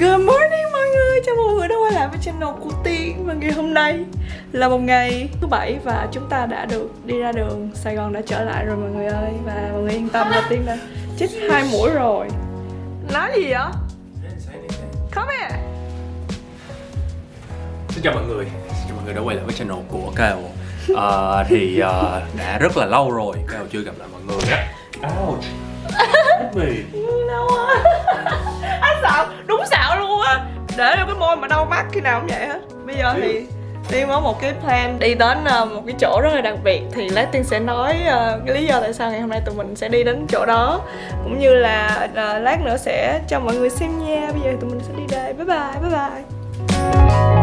Good morning mọi người, chào mừng mọi người đã quay lại với channel của Tiên. Và ngày hôm nay là một ngày thứ bảy và chúng ta đã được đi ra đường. Sài Gòn đã trở lại rồi mọi người ơi. Và mọi người yên tâm là Tiên đã chích hai mũi rồi. Nói gì vậy? Come here. Xin chào mọi người, xin chào mọi người đã quay lại với channel của Kao uh, à, Thì uh, đã rất là lâu rồi, Kao chưa gặp lại mọi người á. Ouch. Để cho cái môi mà đau mắt khi nào cũng vậy hết. Bây giờ thì Tiên có một cái plan đi đến uh, một cái chỗ rất là đặc biệt Thì lát Tiên sẽ nói uh, cái lý do tại sao ngày hôm nay tụi mình sẽ đi đến chỗ đó. Cũng như là uh, lát nữa sẽ cho mọi người xem nha. Bây giờ tụi mình sẽ đi đây, bye bye, bye bye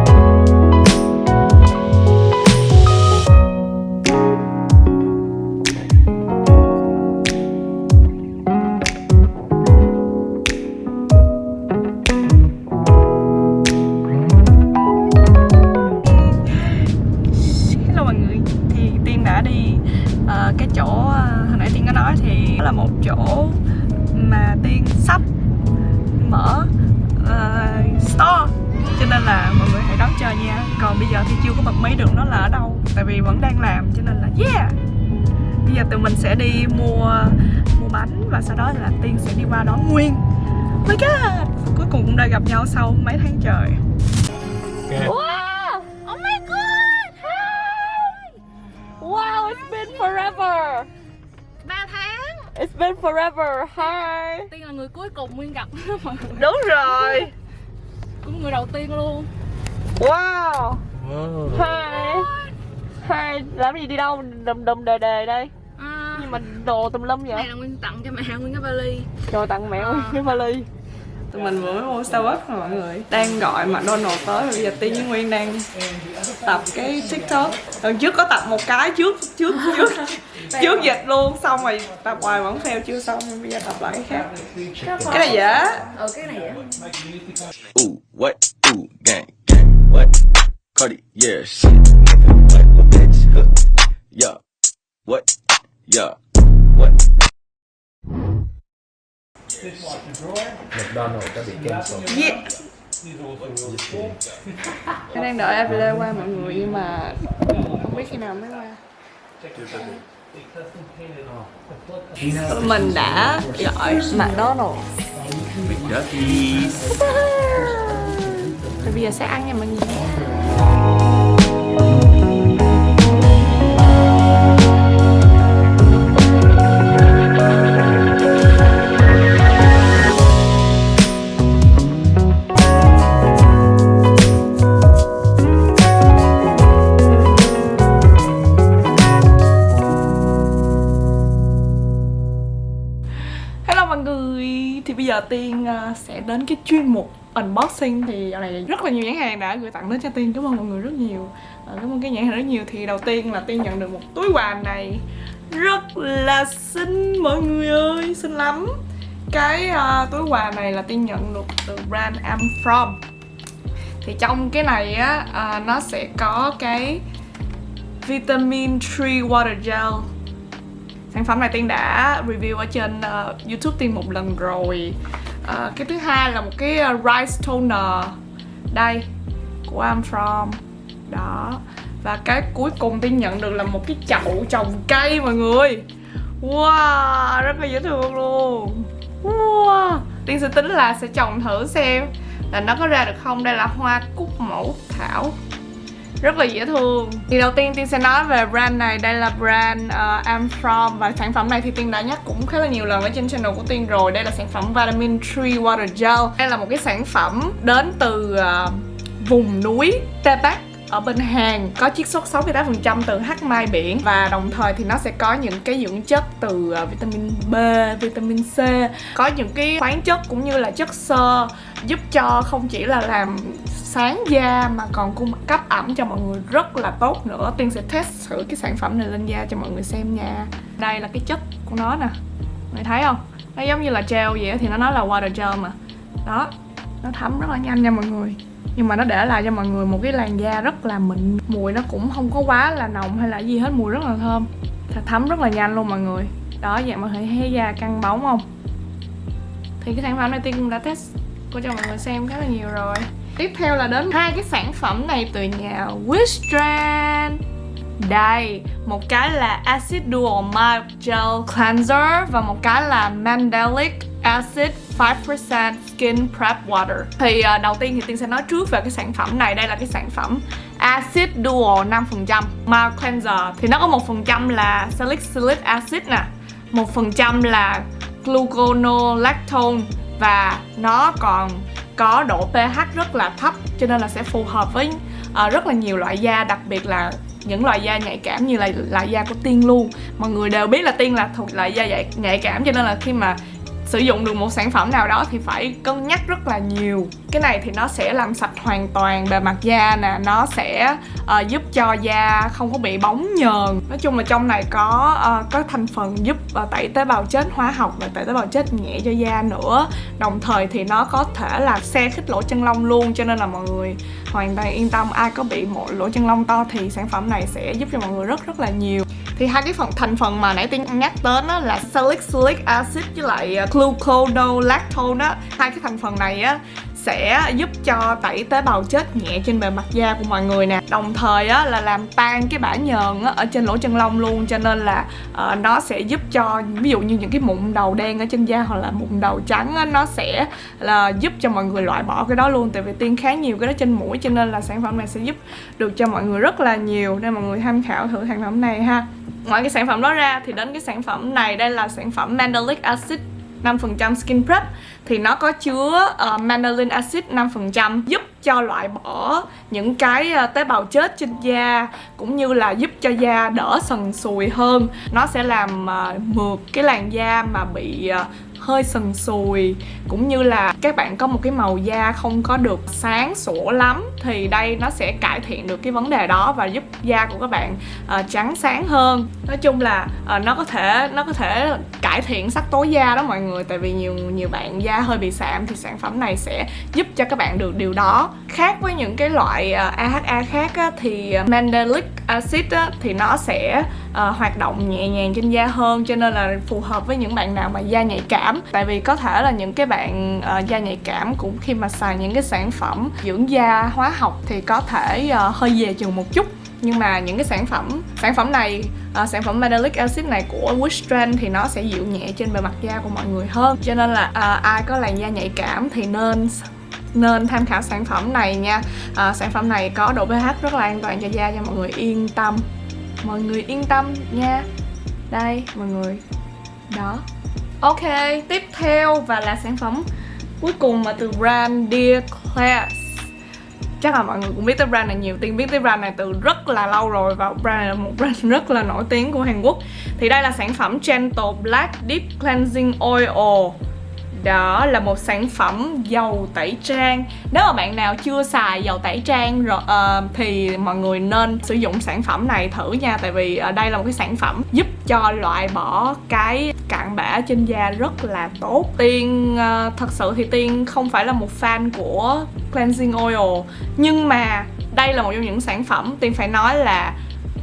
nha còn bây giờ thì chưa có bật mí được nó là ở đâu tại vì vẫn đang làm cho nên là yeah bây giờ tụi mình sẽ đi mua mua bánh và sau đó là Tiên sẽ đi qua đón Nguyên oh my god cuối cùng cũng đã gặp nhau sau mấy tháng trời Wow! Oh my god! Hi! Wow, it's been forever! 3 tháng It's been forever! Hi! Tiên là người cuối cùng Nguyên gặp Đúng rồi! Cũng người đầu tiên luôn Wow! wow. Hi! Hi! Làm gì đi đâu? Đùm đùm đề đề đây à, Nhưng mà đồ tùm lum Này vậy? là Nguyên tặng cho mẹ Nguyên cái vali Rồi tặng mẹ Nguyên cái vali Tụi mình vừa mới mua Starbucks rồi mọi người Đang gọi McDonald's tới Bây giờ Tiên với Nguyên đang tập cái TikTok Lần trước có tập một cái trước trước trước trước dịch luôn Xong rồi tập hoài vẫn fail chưa xong Bây giờ tập lại cái khác Cái này dễ Ờ cái này á Ooh, what? Ooh, gang, what? Cardi, yeah, shit. What, what, bitch? Huh. Yeah, what? Yeah, what? McDonald's đã bị cancel Yeah Em đang đợi Avila qua mọi người nhưng mà không biết khi nào mới qua mình đã gọi McDonald's McDuckies rồi bây giờ sẽ ăn nha mọi người Hello mọi người, Thì bây giờ Tiên à, sẽ đến cái chuyến unboxing Thì dạo này rất là nhiều nhãn hàng đã gửi tặng đến cho Tiên. Cảm ơn mọi người rất nhiều. À, cảm ơn cái nhãn hàng rất nhiều. Thì đầu tiên là Tiên nhận được một túi quà này. Rất là xinh mọi người ơi Xinh lắm. Cái uh, túi quà này là Tiên nhận được từ brand I'm From. Thì trong cái này á uh, Nó sẽ có cái Vitamin Tree Water Gel. Sản phẩm này tiên đã review ở trên uh, youtube tiên một lần rồi à, cái thứ hai là một cái ờ, rice toner. Đây của I'm From. Đó. Và cái cuối cùng tiên nhận được là một cái chậu trồng cây mọi người. Wow rất là dễ thương luôn. Wow tiên sẽ tính là sẽ trồng thử xem là nó có ra được không? Đây là hoa cúc mẫu thảo rất là dễ thương. Thì đầu tiên tiên sẽ nói về brand này. Đây là brand uh, I'm From. Và sản phẩm này thì tiên đã nhắc cũng khá là nhiều lần ở trên channel của tiên rồi. Đây là sản phẩm vitamin tree water gel. Đây là một cái sản phẩm đến từ uh, vùng núi Tây Bắc ở bên Hàn có chiết xuất 68% từ hắc mai biển và đồng thời thì nó sẽ có những cái dưỡng chất từ ờ, vitamin B, vitamin C. Có những cái khoáng chất cũng như là chất xơ giúp cho không chỉ là làm sáng da mà còn cung cấp ẩm cho mọi người rất là tốt nữa. Tiên sẽ test thử cái sản phẩm này lên da cho mọi người xem nha. Đây là cái chất của nó nè. Mọi thấy không? Nó giống như là gel vậy thì nó nói là water gel mà. Đó nó thấm rất là nhanh nha mọi người nhưng mà nó để lại cho mọi người một cái làn da rất là mịn. Mùi nó cũng không có quá là nồng hay là gì hết mùi rất là thơm. Thấm rất là nhanh luôn mọi người. Đó vậy mọi người thấy da căng bóng không? Thì cái sản phẩm này tiên cũng đã test của cho mọi người xem khá là nhiều rồi. Tiếp theo là đến hai cái sản phẩm này từ nhà Wishtrend đây, một cái là Acid Dual Mild Gel Cleanser và một cái là Mandelic Acid 5% Skin Prep Water. Thì uh, đầu tiên thì Tiên sẽ nói trước về cái sản phẩm này. Đây là cái sản phẩm Acid Dual 5% Mild Cleanser. Thì nó có 1% là salicylic acid nè 1% là gluconolactone Và nó còn có độ pH rất là thấp Cho nên là sẽ phù hợp với uh, rất là nhiều loại da Đặc biệt là những loại da nhạy cảm như là loại da của tiên luôn. Mọi người đều biết là tiên là thuộc loại da nhạy cảm cho nên là khi mà sử dụng được một sản phẩm nào đó thì phải cân nhắc rất là nhiều cái này thì nó sẽ làm sạch hoàn toàn bề mặt da nè nó sẽ uh, giúp cho da không có bị bóng nhờn. Nói chung là trong này có uh, có thành phần giúp uh, tẩy tế bào chết hóa học và tẩy tế bào chết nhẹ cho da nữa. Đồng thời thì nó có thể là xe khích lỗ chân lông luôn cho nên là mọi người hoàn toàn yên tâm. Ai có bị một lỗ chân lông to thì sản phẩm này sẽ giúp cho mọi người rất rất là nhiều. Thì hai cái phần thành phần mà nãy tiên nhắc đến đó là salicylic acid với lại gluconolactone á hai cái thành phần này á sẽ giúp cho tẩy tế bào chết nhẹ trên bề mặt da của mọi người nè. Đồng thời á, là làm tan cái bã nhờn á, ở trên lỗ chân lông luôn cho nên là uh, nó sẽ giúp cho ví dụ như những cái mụn đầu đen ở trên da hoặc là mụn đầu trắng á, nó sẽ là giúp cho mọi người loại bỏ cái đó luôn tại vì tiên khá nhiều cái đó trên mũi cho nên là sản phẩm này sẽ giúp được cho mọi người rất là nhiều nên mọi người tham khảo thử sản phẩm này ha. Ngoài cái sản phẩm đó ra thì đến cái sản phẩm này đây là sản phẩm mandelic acid. 5% skin prep thì nó có chứa ờ, uh, mandelin acid 5% giúp cho loại bỏ những cái uh, tế bào chết trên da cũng như là giúp cho da đỡ sần sùi hơn. Nó sẽ làm uh, mượt cái làn da mà bị uh, hơi sần sùi. Cũng như là các bạn có một cái màu da không có được sáng sủa lắm thì đây nó sẽ cải thiện được cái vấn đề đó và giúp da của các bạn uh, trắng sáng hơn. Nói chung là uh, nó có thể nó có thể cải thiện sắc tố da đó mọi người tại vì nhiều nhiều bạn da hơi bị sạm thì sản phẩm này sẽ giúp cho các bạn được điều đó. Khác với những cái loại ờ, uh, AHA khác á, thì mandelic acid á, thì nó sẽ uh, hoạt động nhẹ nhàng trên da hơn cho nên là phù hợp với những bạn nào mà da nhạy cảm. Tại vì có thể là những cái bạn uh, da nhạy cảm cũng khi mà xài những cái sản phẩm dưỡng da hóa học thì có thể uh, hơi về chừng một chút. Nhưng mà những cái sản phẩm sản phẩm này uh, sản phẩm mandelic acid này của Wishtrend thì nó sẽ dịu nhẹ trên bề mặt da của mọi người hơn. Cho nên là uh, ai có làn da nhạy cảm thì nên nên tham khảo sản phẩm này nha. À, sản phẩm này có độ pH rất là an toàn cho da cho mọi người yên tâm. Mọi người yên tâm nha. Đây mọi người. Đó. Ok tiếp theo và là sản phẩm cuối cùng mà từ brand Dear Class. Chắc là mọi người cũng biết tới brand này nhiều tiên biết tới brand này từ rất là lâu rồi và brand này là một brand rất là nổi tiếng của Hàn Quốc. Thì đây là sản phẩm Gentle Black Deep Cleansing Oil đó là một sản phẩm dầu tẩy trang. Nếu mà bạn nào chưa xài dầu tẩy trang rồi uh, thì mọi người nên sử dụng sản phẩm này thử nha. Tại vì uh, đây là một cái sản phẩm giúp cho loại bỏ cái cặn bã trên da rất là tốt. Tiên uh, thật sự thì tiên không phải là một fan của cleansing oil. Nhưng mà đây là một trong những sản phẩm tiên phải nói là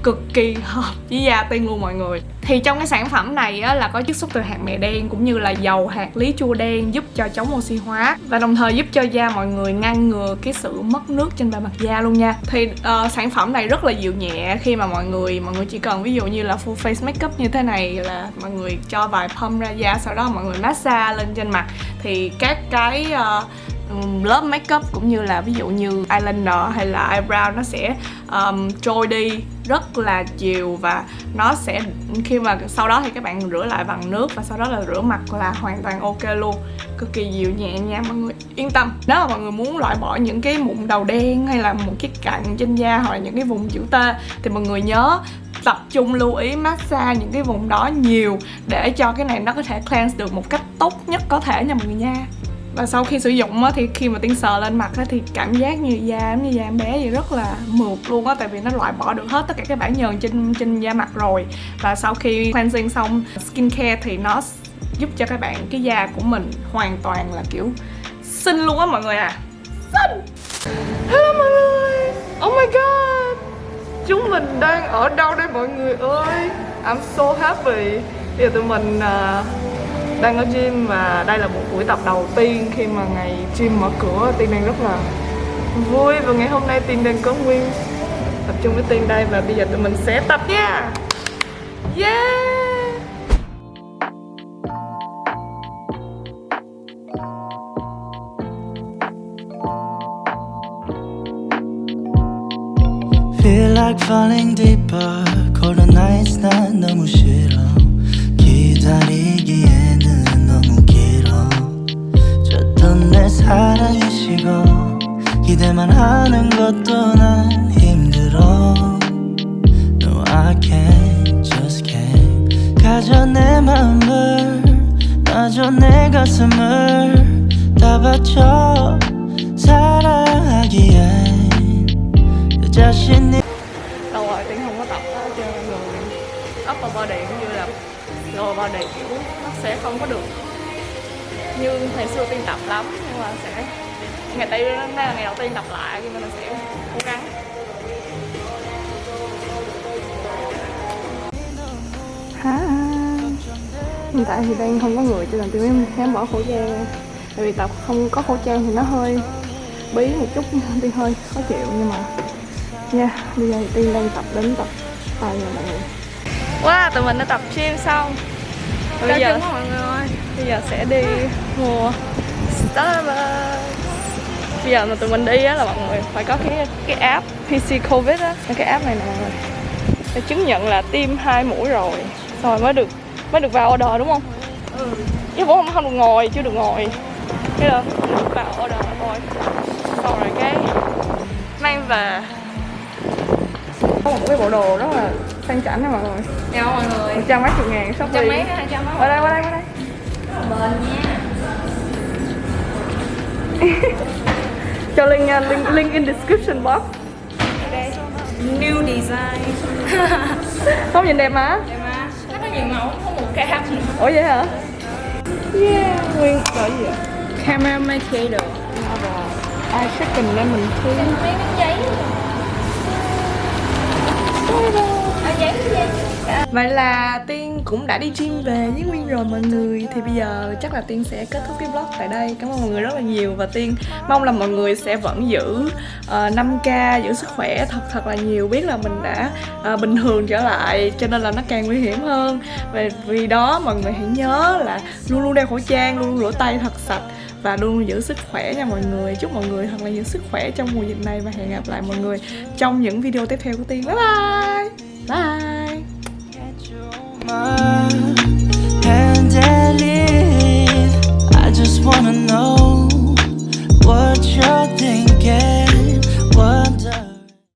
cực kỳ hợp với da tiên luôn mọi người. Thì trong cái sản phẩm này á, là có chiết xuất từ hạt mè đen cũng như là dầu hạt lý chua đen giúp cho chống oxy hóa và đồng thời giúp cho da mọi người ngăn ngừa cái sự mất nước trên bề mặt da luôn nha. Thì uh, sản phẩm này rất là dịu nhẹ khi mà mọi người mọi người chỉ cần ví dụ như là full face makeup như thế này là mọi người cho vài pump ra da sau đó mọi người massage lên trên mặt. Thì các cái uh, Um, lớp makeup cũng như là ví dụ như eyeliner hay là eyebrow nó sẽ um, trôi đi rất là chiều và nó sẽ khi mà sau đó thì các bạn rửa lại bằng nước và sau đó là rửa mặt là hoàn toàn ok luôn. Cực kỳ dịu nhẹ nha mọi người. Yên tâm nếu mà mọi người muốn loại bỏ những cái mụn đầu đen hay là một cái cặn trên da hoặc là những cái vùng chữ T thì mọi người nhớ tập trung lưu ý massage những cái vùng đó nhiều để cho cái này nó có thể cleanse được một cách tốt nhất có thể nha mọi người nha và sau khi sử dụng á, thì khi mà tiên sờ lên mặt á, thì cảm giác như da như da em bé vậy rất là mượt luôn á tại vì nó loại bỏ được hết tất cả các bản nhờn trên trên da mặt rồi. Và sau khi cleansing xong skin care thì nó giúp cho các bạn cái da của mình hoàn toàn là kiểu xinh luôn á mọi người à xinh! Hello mọi người! Oh my god! Chúng mình đang ở đâu đây mọi người ơi? I'm so happy. Bây giờ tụi mình uh, đang ở gym và đây là một buổi tập đầu tiên khi mà ngày gym mở cửa tiên đang rất là vui và ngày hôm nay tiên đang có nguyên tập trung với tiên đây và bây giờ tụi mình sẽ tập nha yeah Feel like falling deeper Cold nights 난 너무 싫어 기다리기 사랑이 식어 기대만 하는 것도 난 힘들어 No I can't just can't 가져 내 마음을 놔줘 내 가슴을 다 바쳐 사랑하기엔 내 자신이 lâu rồi tiên không có tập á cho nên người upper body cũng như là lower body kiểu nó sẽ không có được như ngày xưa tiên tập lắm nhưng mà sẽ ngày tây đây là ngày đầu tiên tập lại cho nên là sẽ cố gắng Hi. hiện tại thì đang không có người cho nên tôi mới dám bỏ khẩu trang ra. tại vì tập không có khẩu trang thì nó hơi bí một chút tiên hơi khó chịu nhưng mà nha bây giờ thì tiên đang tập đến tập tay rồi mọi người wow tụi mình đã tập gym xong bây giờ mọi người ơi bây giờ sẽ đi mua Starbucks. Bây giờ mà tụi mình đi á là mọi người phải có cái cái app PC Covid á. Cái app này nè mọi người để chứng nhận là tiêm hai mũi rồi rồi mới được mới được vào order đúng không? Ừ. Chứ cũng không không được ngồi chưa được ngồi. Thế là được vào order thôi xong rồi cái mang về. Có một cái bộ đồ rất là sang chảnh nha mọi người. Chào mọi người. Một trăm mấy chục ngàn shopee. Qua đây qua đây qua đây bền nha cho link nha link, link in description box. New design. Không nhìn đẹp mà. Em á nó có nhiều mẫu có một cam. Ủa vậy hả? Yeah. Nguyên gọi gì vậy? Camera maker ai second lên mình thi mấy miếng à, giấy Vậy là Tiên cũng đã đi gym về với Nguyên rồi mọi người. Thì bây giờ chắc là Tiên sẽ kết thúc cái vlog tại đây. Cảm ơn mọi người rất là nhiều. Và Tiên mong là mọi người sẽ vẫn giữ ờ, uh, 5K, giữ sức khỏe thật thật là nhiều. Biết là mình đã uh, bình thường trở lại Cho nên là nó càng nguy hiểm hơn. Và vì đó mọi người hãy nhớ là luôn luôn đeo khẩu trang, luôn luôn rửa tay thật sạch và luôn giữ sức khỏe nha mọi người. Chúc mọi người thật là nhiều sức khỏe trong mùa dịch này và hẹn gặp lại mọi người trong những video tiếp theo của tiên. Bye bye! Bye! my hand and leave I just wanna know what you're thinking.